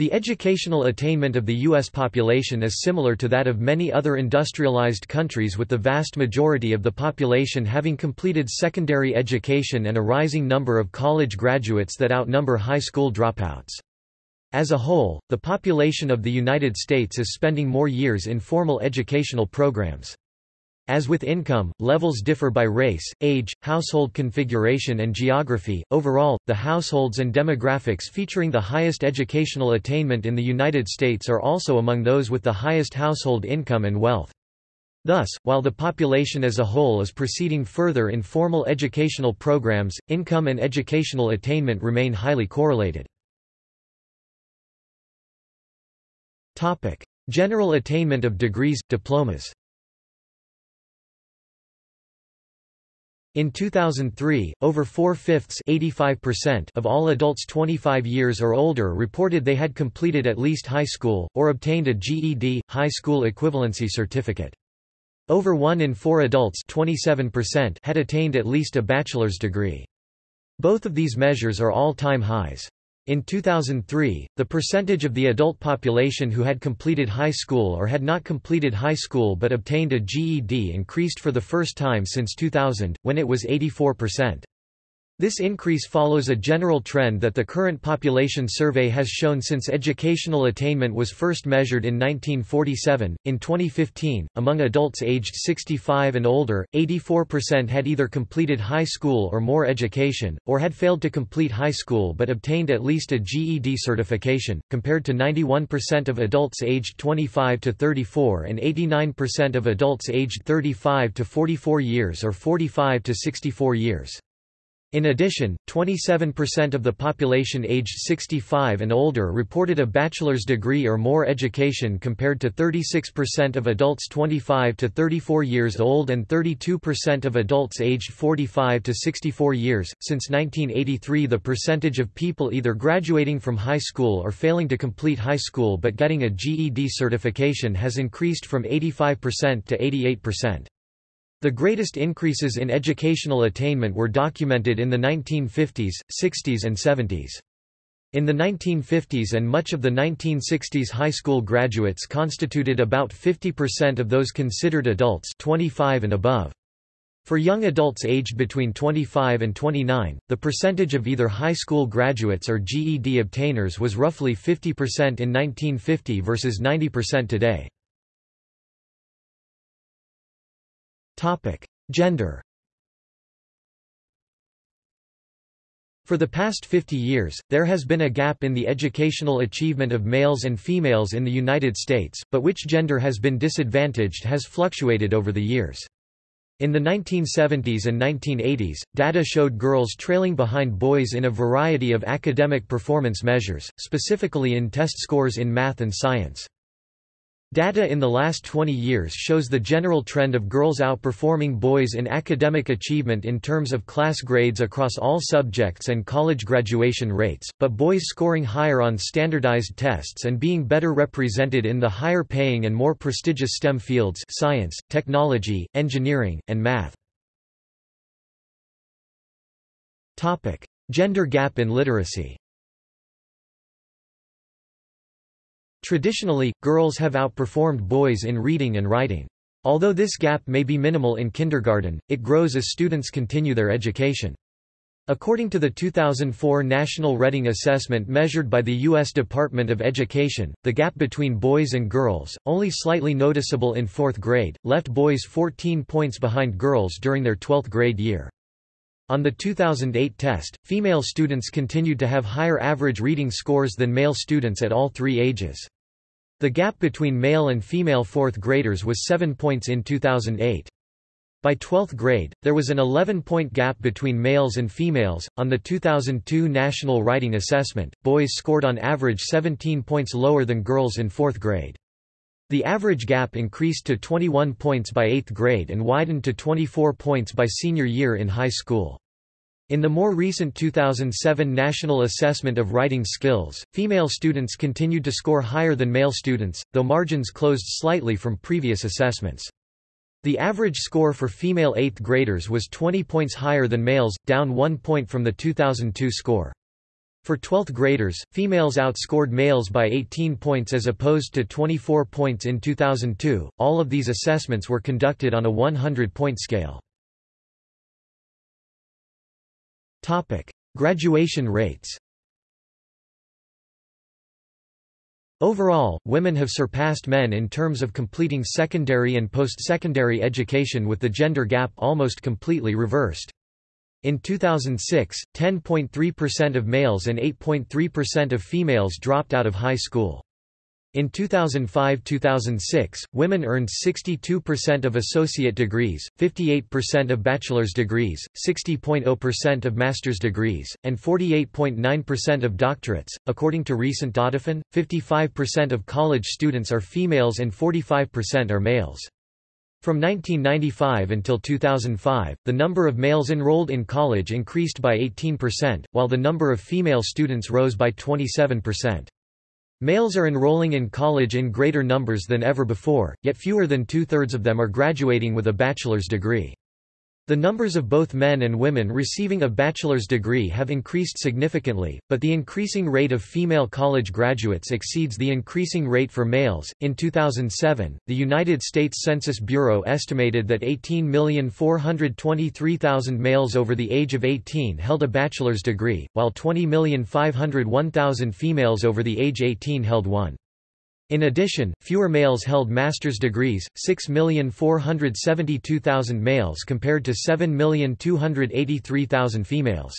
The educational attainment of the U.S. population is similar to that of many other industrialized countries with the vast majority of the population having completed secondary education and a rising number of college graduates that outnumber high school dropouts. As a whole, the population of the United States is spending more years in formal educational programs. As with income, levels differ by race, age, household configuration and geography. Overall, the households and demographics featuring the highest educational attainment in the United States are also among those with the highest household income and wealth. Thus, while the population as a whole is proceeding further in formal educational programs, income and educational attainment remain highly correlated. Topic: General attainment of degrees, diplomas. In 2003, over four-fifths of all adults 25 years or older reported they had completed at least high school, or obtained a GED, high school equivalency certificate. Over one in four adults 27% had attained at least a bachelor's degree. Both of these measures are all-time highs. In 2003, the percentage of the adult population who had completed high school or had not completed high school but obtained a GED increased for the first time since 2000, when it was 84%. This increase follows a general trend that the current population survey has shown since educational attainment was first measured in 1947. In 2015, among adults aged 65 and older, 84% had either completed high school or more education, or had failed to complete high school but obtained at least a GED certification, compared to 91% of adults aged 25 to 34 and 89% of adults aged 35 to 44 years or 45 to 64 years. In addition, 27% of the population aged 65 and older reported a bachelor's degree or more education compared to 36% of adults 25 to 34 years old and 32% of adults aged 45 to 64 years. Since 1983, the percentage of people either graduating from high school or failing to complete high school but getting a GED certification has increased from 85% to 88%. The greatest increases in educational attainment were documented in the 1950s, 60s and 70s. In the 1950s and much of the 1960s high school graduates constituted about 50% of those considered adults 25 and above. For young adults aged between 25 and 29, the percentage of either high school graduates or GED obtainers was roughly 50% in 1950 versus 90% today. Gender For the past 50 years, there has been a gap in the educational achievement of males and females in the United States, but which gender has been disadvantaged has fluctuated over the years. In the 1970s and 1980s, data showed girls trailing behind boys in a variety of academic performance measures, specifically in test scores in math and science. Data in the last 20 years shows the general trend of girls outperforming boys in academic achievement in terms of class grades across all subjects and college graduation rates, but boys scoring higher on standardized tests and being better represented in the higher paying and more prestigious STEM fields science, technology, engineering, and math. Gender gap in literacy Traditionally, girls have outperformed boys in reading and writing. Although this gap may be minimal in kindergarten, it grows as students continue their education. According to the 2004 National Reading Assessment measured by the U.S. Department of Education, the gap between boys and girls, only slightly noticeable in fourth grade, left boys 14 points behind girls during their 12th grade year. On the 2008 test, female students continued to have higher average reading scores than male students at all three ages. The gap between male and female fourth graders was 7 points in 2008. By 12th grade, there was an 11-point gap between males and females. On the 2002 National Writing Assessment, boys scored on average 17 points lower than girls in 4th grade. The average gap increased to 21 points by 8th grade and widened to 24 points by senior year in high school. In the more recent 2007 National Assessment of Writing Skills, female students continued to score higher than male students, though margins closed slightly from previous assessments. The average score for female 8th graders was 20 points higher than males, down 1 point from the 2002 score. For 12th graders, females outscored males by 18 points as opposed to 24 points in 2002. All of these assessments were conducted on a 100-point scale. Topic: Graduation rates. Overall, women have surpassed men in terms of completing secondary and post-secondary education with the gender gap almost completely reversed. In 2006, 10.3% of males and 8.3% of females dropped out of high school. In 2005–2006, women earned 62% of associate degrees, 58% of bachelor's degrees, 60.0% of master's degrees, and 48.9% of doctorates. According to recent Dataphon, 55% of college students are females and 45% are males. From 1995 until 2005, the number of males enrolled in college increased by 18%, while the number of female students rose by 27%. Males are enrolling in college in greater numbers than ever before, yet fewer than two-thirds of them are graduating with a bachelor's degree. The numbers of both men and women receiving a bachelor's degree have increased significantly, but the increasing rate of female college graduates exceeds the increasing rate for males. In 2007, the United States Census Bureau estimated that 18,423,000 males over the age of 18 held a bachelor's degree, while 20,501,000 females over the age 18 held one. In addition, fewer males held master's degrees, 6,472,000 males compared to 7,283,000 females.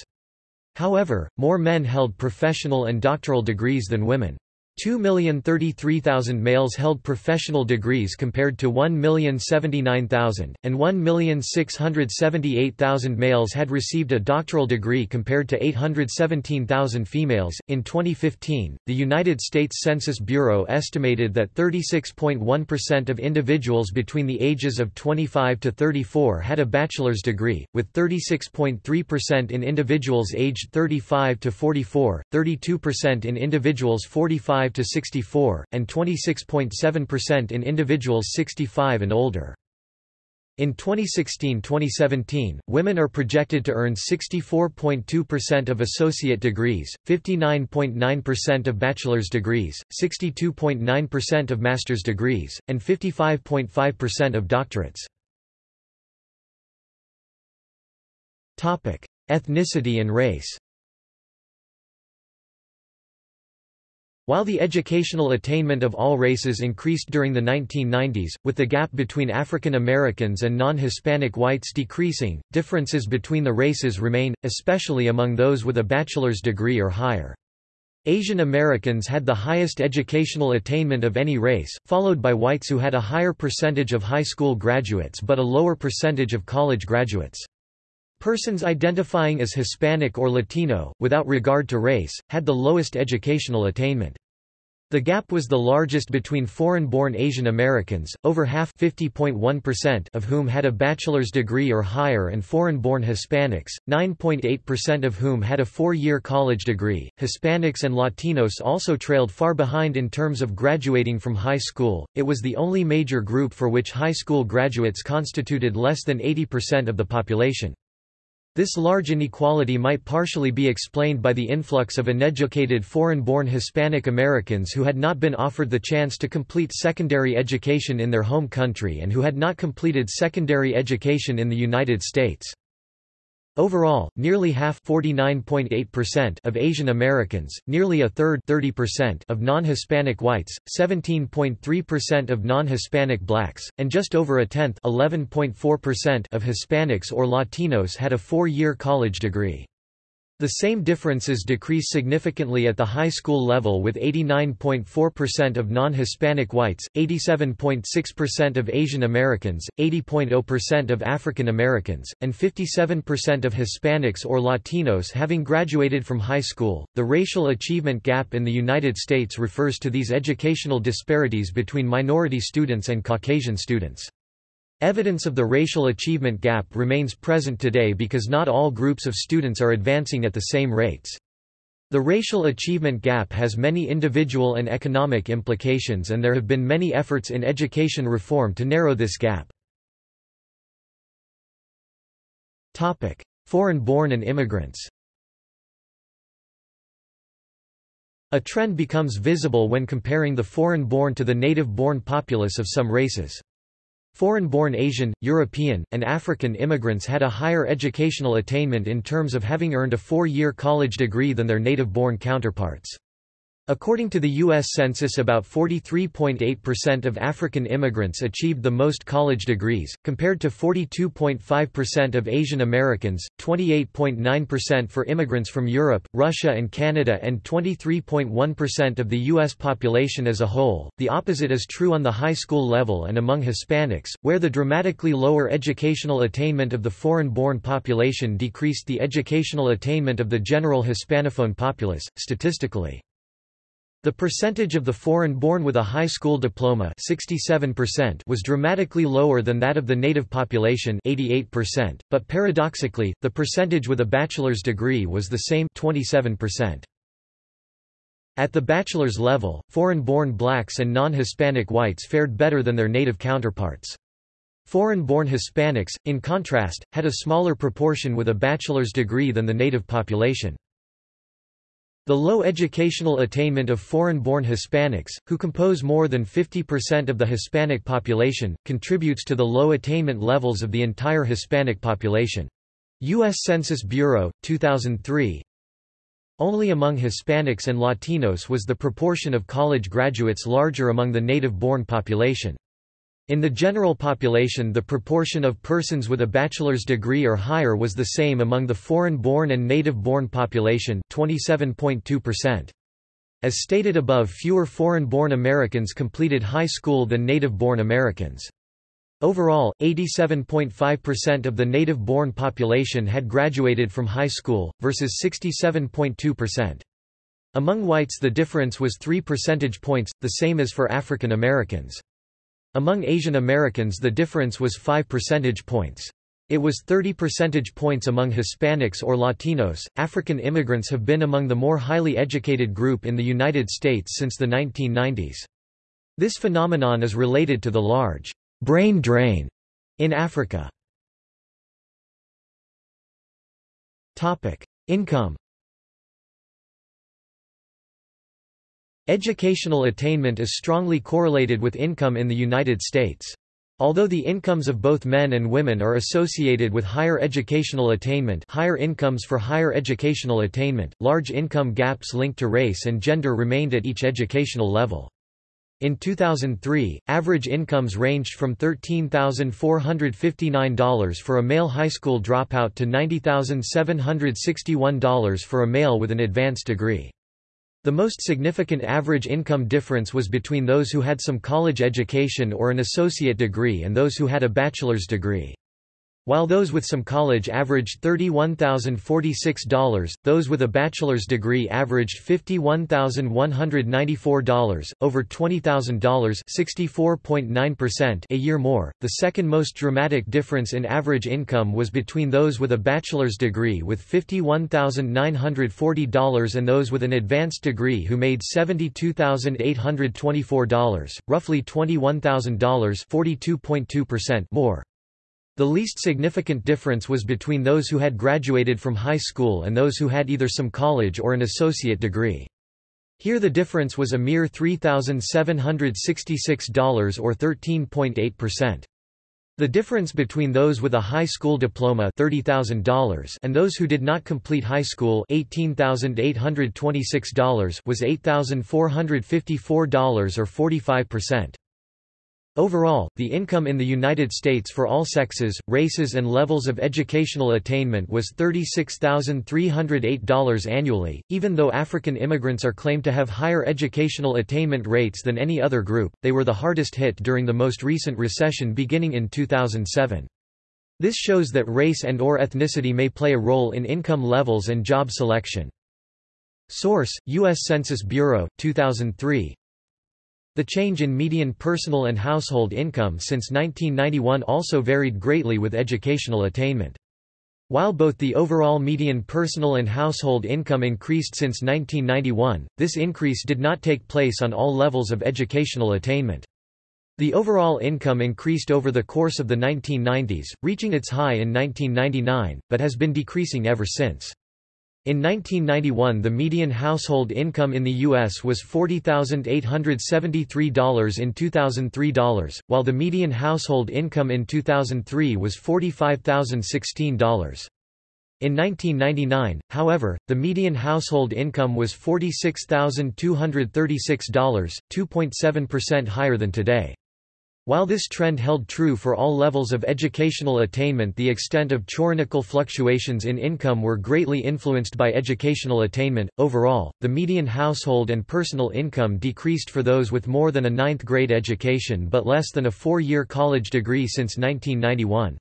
However, more men held professional and doctoral degrees than women. 2,033,000 males held professional degrees compared to 1,079,000, and 1,678,000 males had received a doctoral degree compared to 817,000 females. In 2015, the United States Census Bureau estimated that 36.1% of individuals between the ages of 25 to 34 had a bachelor's degree, with 36.3% in individuals aged 35 to 44, 32% in individuals 45 to 64, and 26.7% in individuals 65 and older. In 2016-2017, women are projected to earn 64.2% of associate degrees, 59.9% of bachelor's degrees, 62.9% of master's degrees, and 55.5% of doctorates. Ethnicity and race While the educational attainment of all races increased during the 1990s, with the gap between African Americans and non-Hispanic whites decreasing, differences between the races remain, especially among those with a bachelor's degree or higher. Asian Americans had the highest educational attainment of any race, followed by whites who had a higher percentage of high school graduates but a lower percentage of college graduates. Persons identifying as Hispanic or Latino, without regard to race, had the lowest educational attainment. The gap was the largest between foreign-born Asian Americans, over half of whom had a bachelor's degree or higher and foreign-born Hispanics, 9.8% of whom had a four-year college degree. Hispanics and Latinos also trailed far behind in terms of graduating from high school, it was the only major group for which high school graduates constituted less than 80% of the population. This large inequality might partially be explained by the influx of uneducated foreign-born Hispanic Americans who had not been offered the chance to complete secondary education in their home country and who had not completed secondary education in the United States. Overall, nearly half of Asian Americans, nearly a third of non-Hispanic whites, 17.3% of non-Hispanic blacks, and just over a tenth of Hispanics or Latinos had a four-year college degree. The same differences decrease significantly at the high school level with 89.4% of non-Hispanic whites, 87.6% of Asian Americans, 80.0% of African Americans, and 57% of Hispanics or Latinos having graduated from high school. The racial achievement gap in the United States refers to these educational disparities between minority students and Caucasian students. Evidence of the racial achievement gap remains present today because not all groups of students are advancing at the same rates. The racial achievement gap has many individual and economic implications and there have been many efforts in education reform to narrow this gap. Foreign-born and immigrants A trend becomes visible when comparing the foreign-born to the native-born populace of some races. Foreign-born Asian, European, and African immigrants had a higher educational attainment in terms of having earned a four-year college degree than their native-born counterparts. According to the U.S. Census about 43.8% of African immigrants achieved the most college degrees, compared to 42.5% of Asian Americans, 28.9% for immigrants from Europe, Russia and Canada and 23.1% of the U.S. population as a whole. The opposite is true on the high school level and among Hispanics, where the dramatically lower educational attainment of the foreign-born population decreased the educational attainment of the general Hispanophone populace, statistically. The percentage of the foreign-born with a high school diploma 67% was dramatically lower than that of the native population 88%, but paradoxically, the percentage with a bachelor's degree was the same 27%. At the bachelor's level, foreign-born blacks and non-Hispanic whites fared better than their native counterparts. Foreign-born Hispanics, in contrast, had a smaller proportion with a bachelor's degree than the native population. The low educational attainment of foreign-born Hispanics, who compose more than 50% of the Hispanic population, contributes to the low attainment levels of the entire Hispanic population. U.S. Census Bureau, 2003 Only among Hispanics and Latinos was the proportion of college graduates larger among the native-born population. In the general population the proportion of persons with a bachelor's degree or higher was the same among the foreign-born and native-born population 27.2%. As stated above fewer foreign-born Americans completed high school than native-born Americans. Overall, 87.5% of the native-born population had graduated from high school, versus 67.2%. Among whites the difference was 3 percentage points, the same as for African Americans. Among Asian Americans the difference was 5 percentage points. It was 30 percentage points among Hispanics or Latinos. African immigrants have been among the more highly educated group in the United States since the 1990s. This phenomenon is related to the large brain drain in Africa. Topic: Income Educational attainment is strongly correlated with income in the United States. Although the incomes of both men and women are associated with higher educational attainment higher incomes for higher educational attainment, large income gaps linked to race and gender remained at each educational level. In 2003, average incomes ranged from $13,459 for a male high school dropout to $90,761 for a male with an advanced degree. The most significant average income difference was between those who had some college education or an associate degree and those who had a bachelor's degree. While those with some college averaged $31,046, those with a bachelor's degree averaged $51,194, over $20,000 a year more. The second most dramatic difference in average income was between those with a bachelor's degree with $51,940 and those with an advanced degree who made $72,824, roughly $21,000 more. The least significant difference was between those who had graduated from high school and those who had either some college or an associate degree. Here the difference was a mere $3,766 or 13.8%. The difference between those with a high school diploma $30,000 and those who did not complete high school $18,826 was $8,454 or 45%. Overall, the income in the United States for all sexes, races and levels of educational attainment was $36,308 annually. Even though African immigrants are claimed to have higher educational attainment rates than any other group, they were the hardest hit during the most recent recession beginning in 2007. This shows that race and or ethnicity may play a role in income levels and job selection. Source: US Census Bureau, 2003 the change in median personal and household income since 1991 also varied greatly with educational attainment. While both the overall median personal and household income increased since 1991, this increase did not take place on all levels of educational attainment. The overall income increased over the course of the 1990s, reaching its high in 1999, but has been decreasing ever since. In 1991 the median household income in the U.S. was $40,873 in 2003 dollars, while the median household income in 2003 was $45,016. In 1999, however, the median household income was $46,236, 2.7% higher than today. While this trend held true for all levels of educational attainment the extent of chronological fluctuations in income were greatly influenced by educational attainment. Overall, the median household and personal income decreased for those with more than a ninth grade education but less than a four-year college degree since 1991.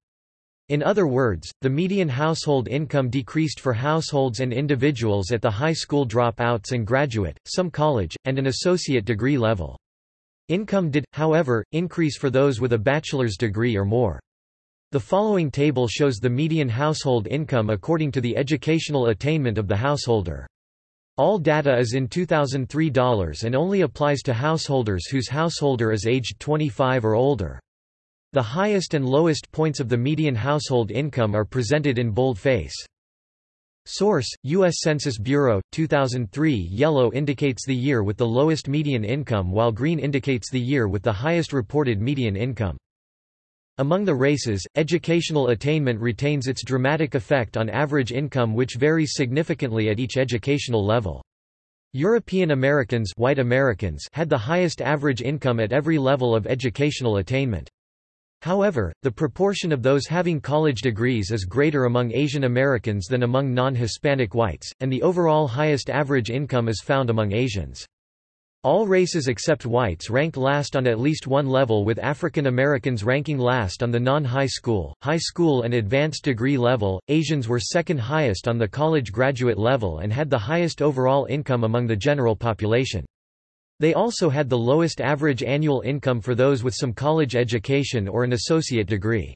In other words, the median household income decreased for households and individuals at the high school dropouts and graduate, some college, and an associate degree level. Income did, however, increase for those with a bachelor's degree or more. The following table shows the median household income according to the educational attainment of the householder. All data is in 2003 dollars and only applies to householders whose householder is aged 25 or older. The highest and lowest points of the median household income are presented in boldface. Source: U.S. Census Bureau, 2003 Yellow indicates the year with the lowest median income while green indicates the year with the highest reported median income. Among the races, educational attainment retains its dramatic effect on average income which varies significantly at each educational level. European Americans, white Americans had the highest average income at every level of educational attainment. However, the proportion of those having college degrees is greater among Asian Americans than among non-Hispanic whites, and the overall highest average income is found among Asians. All races except whites rank last on at least one level with African Americans ranking last on the non-high school, high school and advanced degree level. Asians were second highest on the college graduate level and had the highest overall income among the general population. They also had the lowest average annual income for those with some college education or an associate degree.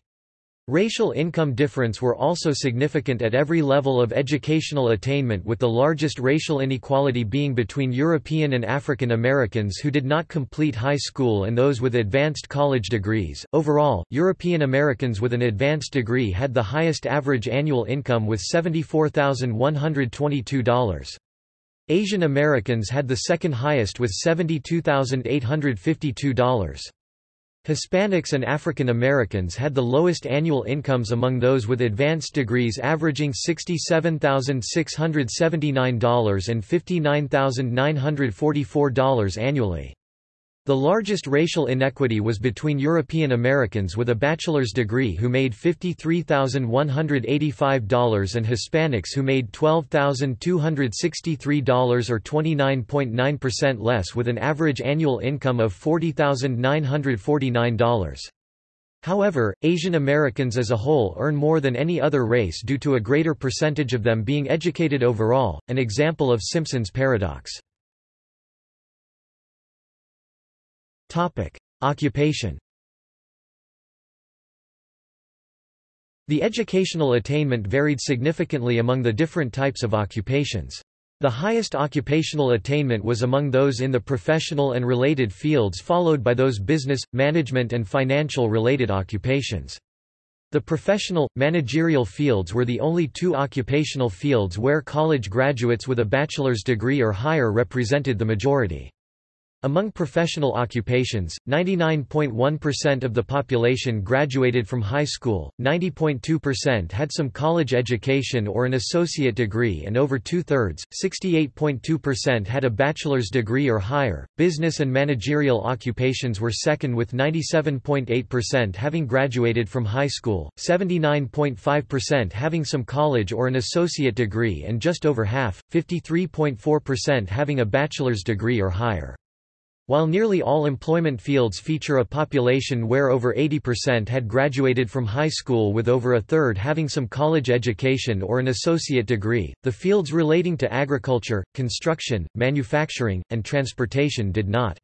Racial income difference were also significant at every level of educational attainment with the largest racial inequality being between European and African Americans who did not complete high school and those with advanced college degrees. Overall, European Americans with an advanced degree had the highest average annual income with $74,122. Asian Americans had the second highest with $72,852. Hispanics and African Americans had the lowest annual incomes among those with advanced degrees averaging $67,679 and $59,944 annually. The largest racial inequity was between European Americans with a bachelor's degree who made $53,185 and Hispanics who made $12,263 or 29.9% less with an average annual income of $40,949. However, Asian Americans as a whole earn more than any other race due to a greater percentage of them being educated overall, an example of Simpson's paradox. Occupation. The educational attainment varied significantly among the different types of occupations. The highest occupational attainment was among those in the professional and related fields followed by those business, management and financial related occupations. The professional, managerial fields were the only two occupational fields where college graduates with a bachelor's degree or higher represented the majority. Among professional occupations, 99.1% of the population graduated from high school, 90.2% had some college education or an associate degree, and over two thirds, 68.2%, had a bachelor's degree or higher. Business and managerial occupations were second, with 97.8% having graduated from high school, 79.5% having some college or an associate degree, and just over half, 53.4%, having a bachelor's degree or higher. While nearly all employment fields feature a population where over 80% had graduated from high school with over a third having some college education or an associate degree, the fields relating to agriculture, construction, manufacturing, and transportation did not.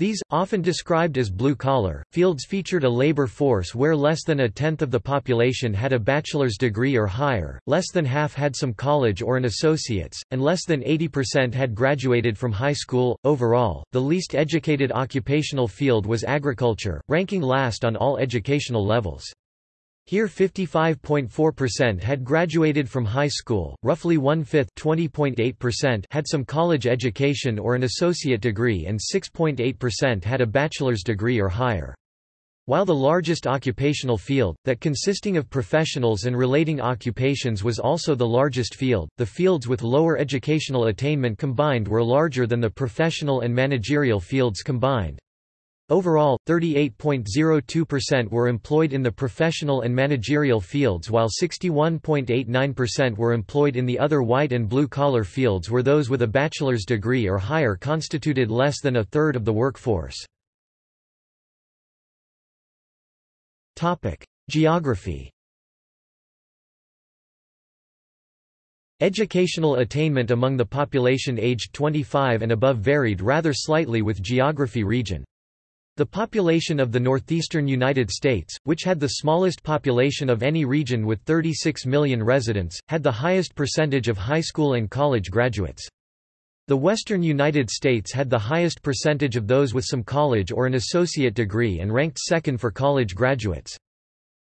These, often described as blue-collar, fields featured a labor force where less than a tenth of the population had a bachelor's degree or higher, less than half had some college or an associate's, and less than 80% had graduated from high school. Overall, the least educated occupational field was agriculture, ranking last on all educational levels. Here 55.4% had graduated from high school, roughly one-fifth had some college education or an associate degree and 6.8% had a bachelor's degree or higher. While the largest occupational field, that consisting of professionals and relating occupations was also the largest field, the fields with lower educational attainment combined were larger than the professional and managerial fields combined. Overall, 38.02% were employed in the professional and managerial fields while 61.89% were employed in the other white and blue-collar fields where those with a bachelor's degree or higher constituted less than a third of the workforce. Geography Educational attainment among the population aged 25 and above varied rather slightly with geography region. The population of the northeastern United States, which had the smallest population of any region with 36 million residents, had the highest percentage of high school and college graduates. The western United States had the highest percentage of those with some college or an associate degree and ranked second for college graduates.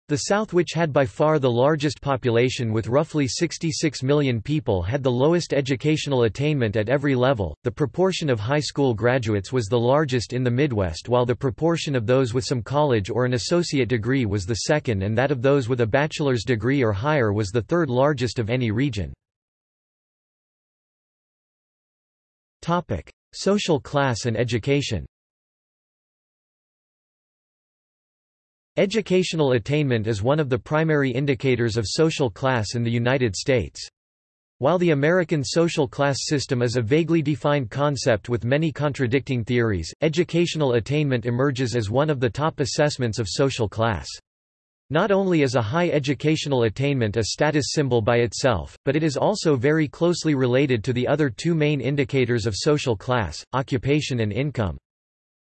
The South which had by far the largest population with roughly 66 million people had the lowest educational attainment at every level. The proportion of high school graduates was the largest in the Midwest while the proportion of those with some college or an associate degree was the second and that of those with a bachelor's degree or higher was the third largest of any region. Social class and education. Educational attainment is one of the primary indicators of social class in the United States. While the American social class system is a vaguely defined concept with many contradicting theories, educational attainment emerges as one of the top assessments of social class. Not only is a high educational attainment a status symbol by itself, but it is also very closely related to the other two main indicators of social class, occupation and income.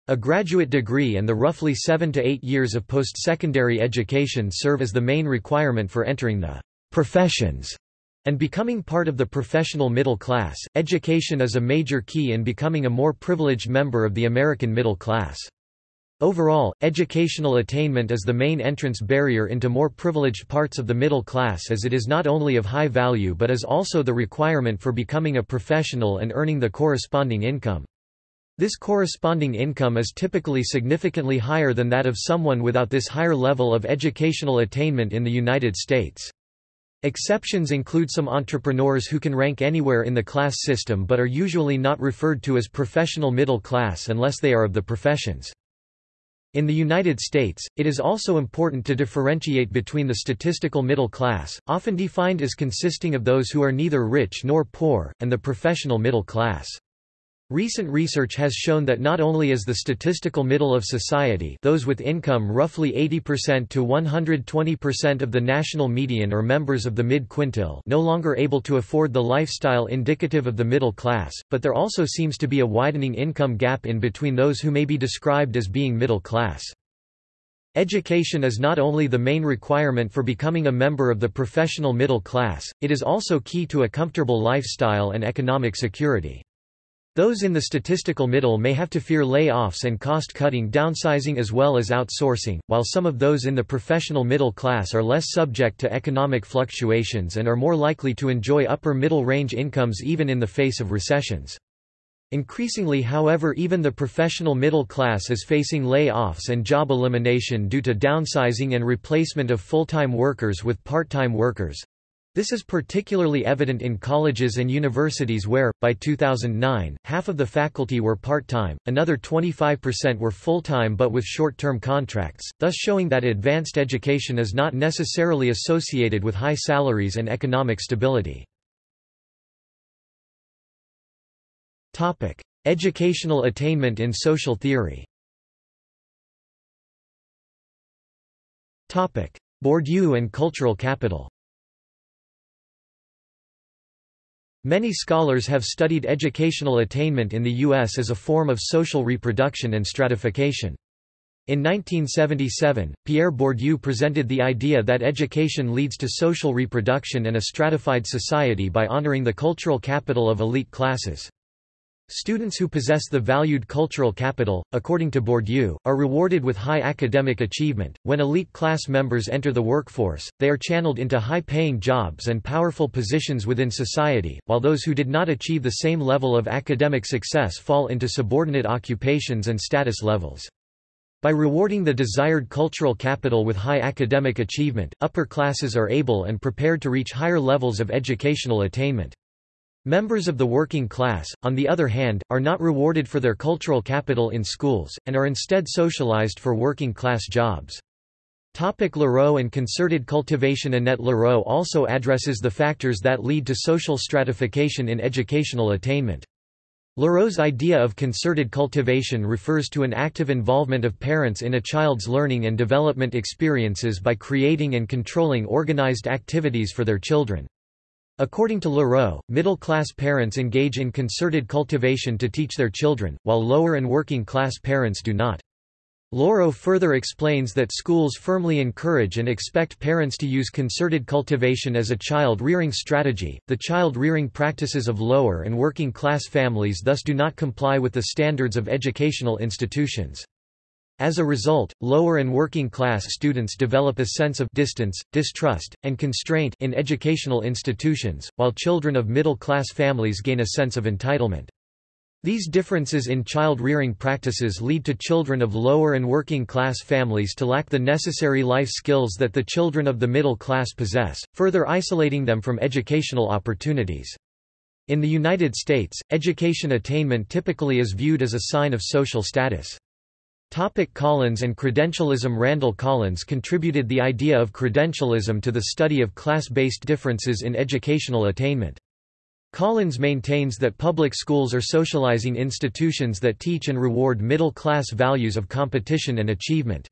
A graduate degree and the roughly seven to eight years of post-secondary education serve as the main requirement for entering the professions and becoming part of the professional middle class. Education is a major key in becoming a more privileged member of the American middle class. Overall, educational attainment is the main entrance barrier into more privileged parts of the middle class as it is not only of high value but is also the requirement for becoming a professional and earning the corresponding income. This corresponding income is typically significantly higher than that of someone without this higher level of educational attainment in the United States. Exceptions include some entrepreneurs who can rank anywhere in the class system but are usually not referred to as professional middle class unless they are of the professions. In the United States, it is also important to differentiate between the statistical middle class, often defined as consisting of those who are neither rich nor poor, and the professional middle class. Recent research has shown that not only is the statistical middle of society those with income roughly 80% to 120% of the national median or members of the mid-quintile no longer able to afford the lifestyle indicative of the middle class, but there also seems to be a widening income gap in between those who may be described as being middle class. Education is not only the main requirement for becoming a member of the professional middle class, it is also key to a comfortable lifestyle and economic security. Those in the statistical middle may have to fear layoffs and cost-cutting downsizing as well as outsourcing, while some of those in the professional middle class are less subject to economic fluctuations and are more likely to enjoy upper middle range incomes even in the face of recessions. Increasingly however even the professional middle class is facing layoffs and job elimination due to downsizing and replacement of full-time workers with part-time workers. This is particularly evident in colleges and universities where, by 2009, half of the faculty were part-time, another 25% were full-time but with short-term contracts, thus showing that advanced education is not necessarily associated with high salaries and economic stability. Educational attainment in social theory Bourdieu and cultural capital Many scholars have studied educational attainment in the U.S. as a form of social reproduction and stratification. In 1977, Pierre Bourdieu presented the idea that education leads to social reproduction and a stratified society by honoring the cultural capital of elite classes. Students who possess the valued cultural capital, according to Bourdieu, are rewarded with high academic achievement. When elite class members enter the workforce, they are channeled into high paying jobs and powerful positions within society, while those who did not achieve the same level of academic success fall into subordinate occupations and status levels. By rewarding the desired cultural capital with high academic achievement, upper classes are able and prepared to reach higher levels of educational attainment. Members of the working class, on the other hand, are not rewarded for their cultural capital in schools, and are instead socialized for working-class jobs. Topic Lareau and concerted cultivation Annette Lareau also addresses the factors that lead to social stratification in educational attainment. Lareau's idea of concerted cultivation refers to an active involvement of parents in a child's learning and development experiences by creating and controlling organized activities for their children. According to Lareau, middle-class parents engage in concerted cultivation to teach their children, while lower and working-class parents do not. Lareau further explains that schools firmly encourage and expect parents to use concerted cultivation as a child-rearing strategy. The child-rearing practices of lower and working-class families thus do not comply with the standards of educational institutions. As a result, lower and working class students develop a sense of distance, distrust, and constraint in educational institutions, while children of middle-class families gain a sense of entitlement. These differences in child-rearing practices lead to children of lower and working-class families to lack the necessary life skills that the children of the middle class possess, further isolating them from educational opportunities. In the United States, education attainment typically is viewed as a sign of social status. Topic Collins and credentialism Randall Collins contributed the idea of credentialism to the study of class-based differences in educational attainment. Collins maintains that public schools are socializing institutions that teach and reward middle-class values of competition and achievement.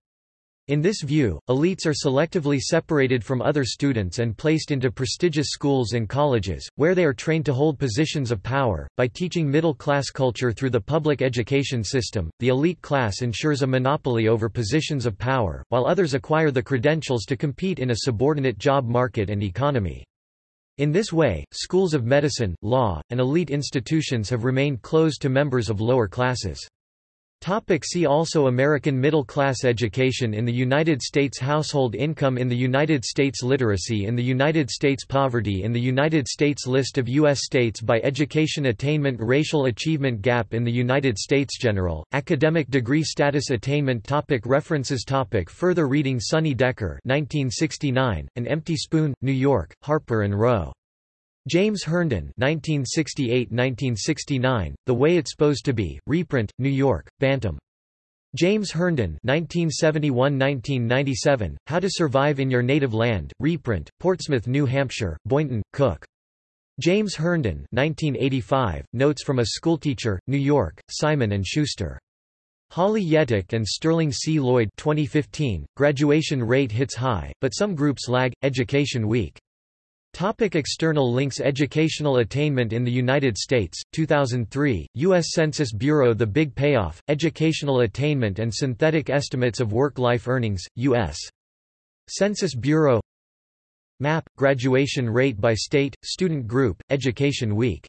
In this view, elites are selectively separated from other students and placed into prestigious schools and colleges, where they are trained to hold positions of power. By teaching middle class culture through the public education system, the elite class ensures a monopoly over positions of power, while others acquire the credentials to compete in a subordinate job market and economy. In this way, schools of medicine, law, and elite institutions have remained closed to members of lower classes. Topic see also American middle-class education in the United States Household income in the United States Literacy in the United States Poverty in the United States List of U.S. states by education attainment Racial achievement gap in the United States General, academic degree status attainment topic References topic Further reading Sunny Decker 1969, An Empty Spoon, New York, Harper and Row. James Herndon 1968–1969, The Way It's Supposed to Be, reprint, New York, Bantam. James Herndon 1971–1997, How to Survive in Your Native Land, reprint, Portsmouth, New Hampshire, Boynton, Cook. James Herndon 1985, Notes from a Schoolteacher, New York, Simon & Schuster. Holly Yettick and Sterling C. Lloyd 2015, Graduation Rate Hits High, but Some Groups Lag, Education Week. Topic external links Educational attainment in the United States, 2003, U.S. Census Bureau The Big Payoff, Educational Attainment and Synthetic Estimates of Work-Life Earnings, U.S. Census Bureau Map, Graduation Rate by State, Student Group, Education Week